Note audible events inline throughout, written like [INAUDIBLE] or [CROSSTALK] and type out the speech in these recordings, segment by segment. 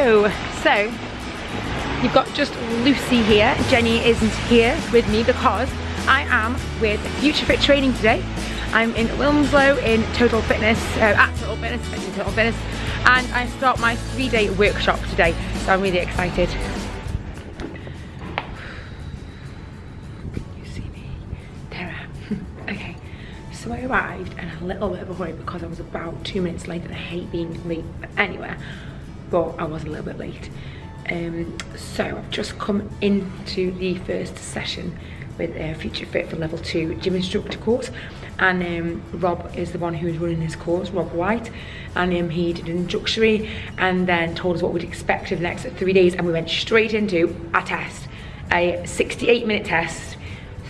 So, you've got just Lucy here. Jenny isn't here with me because I am with Future Fit Training today. I'm in Wilmslow in Total Fitness, uh, at Total Fitness, in Total Fitness, and I start my three-day workshop today, so I'm really excited. You see me? There I am. [LAUGHS] okay, so I arrived in a little bit of a hurry because I was about two minutes late and I hate being late anywhere, but I was a little bit late. Um, so I've just come into the first session with uh, Future Fit for level two gym instructor course and um, Rob is the one who's running this course, Rob White and um, he did an introductory and then told us what we'd expect over the next three days and we went straight into a test, a 68 minute test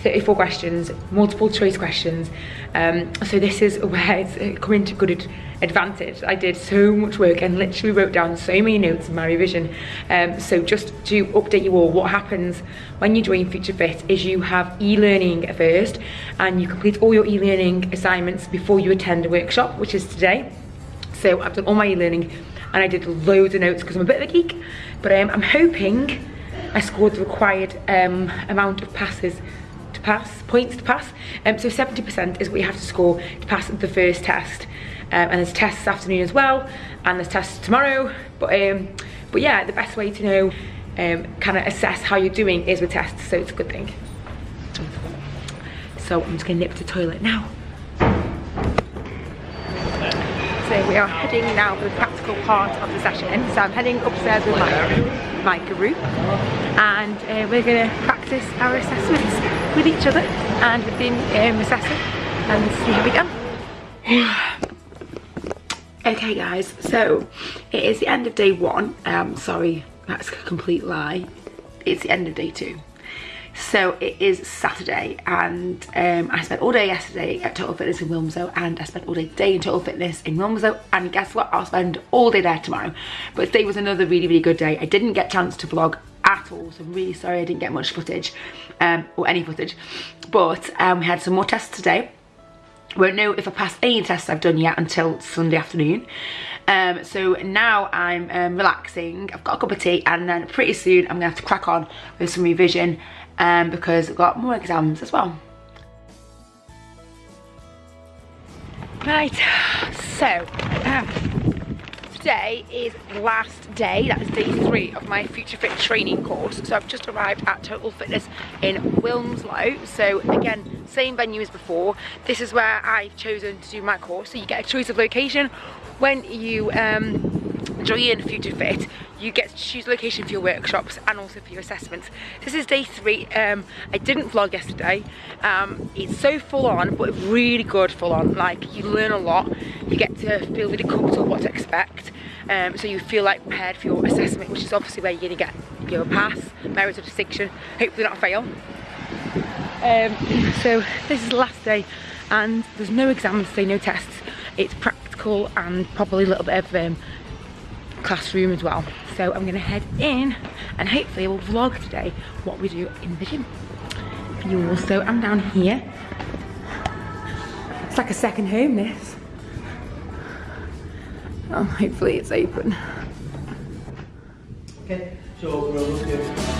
34 questions, multiple choice questions. Um, so this is [LAUGHS] where it's coming to good advantage. I did so much work and literally wrote down so many notes in my revision. Um, so just to update you all, what happens when you join Future Fit is you have e-learning first and you complete all your e-learning assignments before you attend a workshop, which is today. So I've done all my e-learning and I did loads of notes because I'm a bit of a geek, but um, I'm hoping I scored the required um, amount of passes to pass, points to pass. Um, so 70% is what you have to score to pass the first test. Um, and there's tests this afternoon as well, and there's tests tomorrow. But um, but yeah, the best way to know, um, kind of assess how you're doing is with tests, so it's a good thing. So I'm just gonna nip to the toilet now. So we are heading now for the practical part of the session. So I'm heading upstairs with my, my group and uh, we're going to practice our assessments with each other and with the um, assessor and see how we go. [SIGHS] okay guys, so it is the end of day one. Um, sorry, that's a complete lie. It's the end of day two. So it is Saturday and um, I spent all day yesterday at Total Fitness in Wilmslow and I spent all day today in Total Fitness in Wilmslow and guess what, I'll spend all day there tomorrow. But today was another really, really good day. I didn't get a chance to vlog at all, so I'm really sorry I didn't get much footage um, or any footage. But um, we had some more tests today. Won't know if I passed any tests I've done yet until Sunday afternoon. Um, so now I'm um, relaxing, I've got a cup of tea and then pretty soon I'm gonna have to crack on with some revision um, because I've got more exams as well. Right, so um, today is last day, that is day three of my Future Fit training course. So I've just arrived at Total Fitness in Wilmslow. So again, same venue as before. This is where I've chosen to do my course. So you get a choice of location when you um, join Future Fit you get to choose location for your workshops and also for your assessments. This is day three. Um, I didn't vlog yesterday. Um, it's so full on, but really good full on. Like you learn a lot. You get to feel really comfortable what to expect. Um, so you feel like prepared for your assessment, which is obviously where you're gonna get your pass, merit of distinction, hopefully not fail. Um, so this is the last day and there's no exams today, no tests. It's practical and probably a little bit of um, classroom as well. So I'm gonna head in and hopefully we'll vlog today what we do in the gym you all. So I'm down here. It's like a second home this. Oh, hopefully it's open. Okay, so look at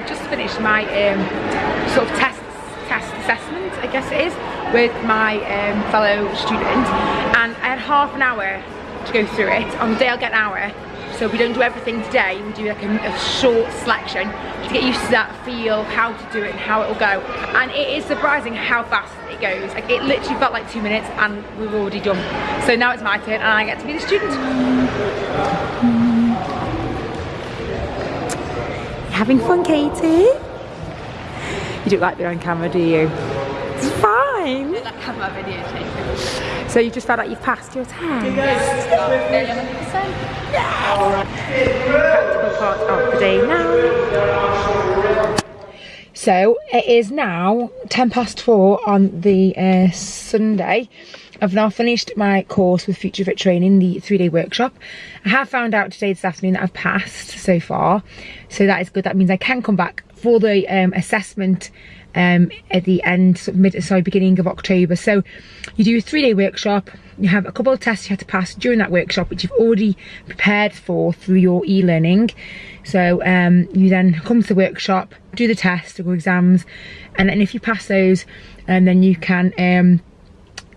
I've just finished my um, sort of test, test assessment, I guess it is, with my um, fellow student. And I had half an hour to go through it. On the day I'll get an hour. So we don't do everything today, we do like a, a short selection to get used to that feel, how to do it and how it will go. And it is surprising how fast it goes. Like it literally felt like two minutes and we have already done. So now it's my turn and I get to be the student having fun, Katie? You don't like being on camera, do you? It's fine. I have my video taken. So you just felt like you've passed your test? Yes. Practical part of the day now. So it is now 10 past four on the uh, Sunday. I've now finished my course with Future Fit Training, the three-day workshop. I have found out today this afternoon that I've passed so far, so that is good. That means I can come back for the um, assessment um, at the end, sort of mid, sorry, beginning of October. So you do a three-day workshop. You have a couple of tests you have to pass during that workshop, which you've already prepared for through your e-learning. So um, you then come to the workshop, do the test or exams, and then if you pass those, and um, then you can um,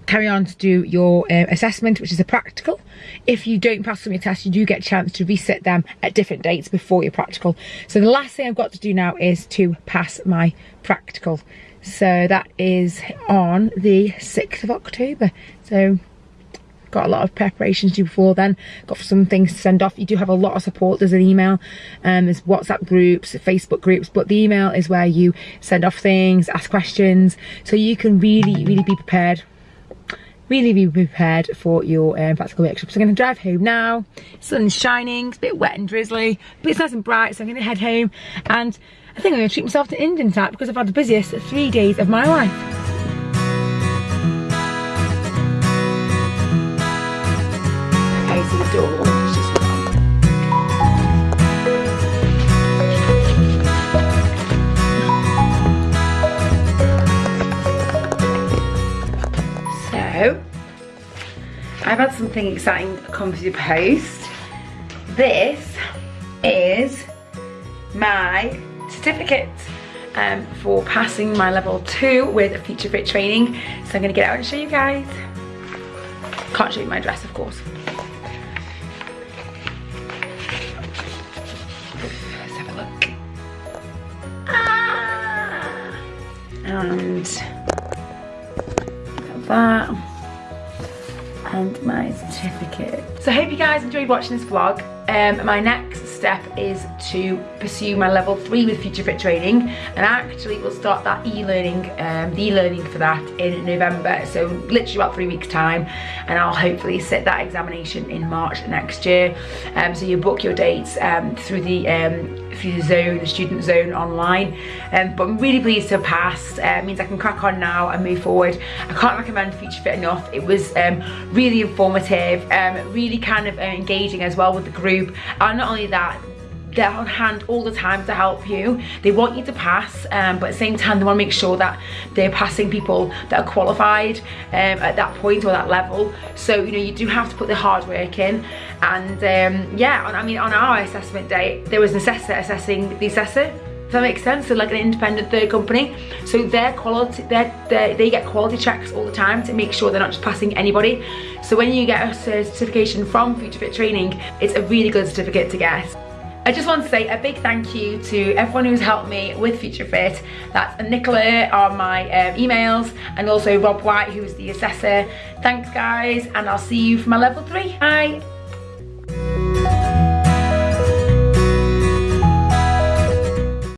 carry on to do your uh, assessment, which is a practical. If you don't pass some your tests, you do get a chance to reset them at different dates before your practical. So the last thing I've got to do now is to pass my practical. So that is on the 6th of October. So got a lot of preparations to do before then got some things to send off you do have a lot of support there's an email um there's whatsapp groups facebook groups but the email is where you send off things ask questions so you can really really be prepared really be prepared for your um, practical workshop. So I'm going to drive home now. Sun's shining, it's a bit wet and drizzly, but it's nice and bright, so I'm going to head home. And I think I'm going to treat myself to Indian tap because I've had the busiest three days of my life. Okay, so the door I've had something exciting come through the post. This is my certificate um, for passing my level two with a Future Fit training. So I'm gonna get out and show you guys. Can't show you my dress, of course. Let's have a look. Ah! And that and my certificate. So I hope you guys enjoyed watching this vlog. Um, my next step is to pursue my level three with Future Fit Training and I actually we'll start that e-learning, um, the e-learning for that in November. So literally about three weeks time and I'll hopefully sit that examination in March next year. Um, so you book your dates um, through the um, through the zone, the student zone online. Um, but I'm really pleased to have passed. Uh, it means I can crack on now and move forward. I can't recommend Future Fit enough. It was um, really informative, um, really kind of uh, engaging as well with the group. And not only that, they're on hand all the time to help you. They want you to pass, um, but at the same time, they want to make sure that they're passing people that are qualified um, at that point or that level. So, you know, you do have to put the hard work in. And um, yeah, on, I mean, on our assessment day, there was an assessor assessing the assessor. Does that make sense? So like an independent third company. So their quality, their, they get quality checks all the time to make sure they're not just passing anybody. So when you get a certification from Future Fit Training, it's a really good certificate to get. I just want to say a big thank you to everyone who's helped me with Future Fit. That's Nicola on my um, emails and also Rob White who's the assessor. Thanks guys and I'll see you for my level three. Bye.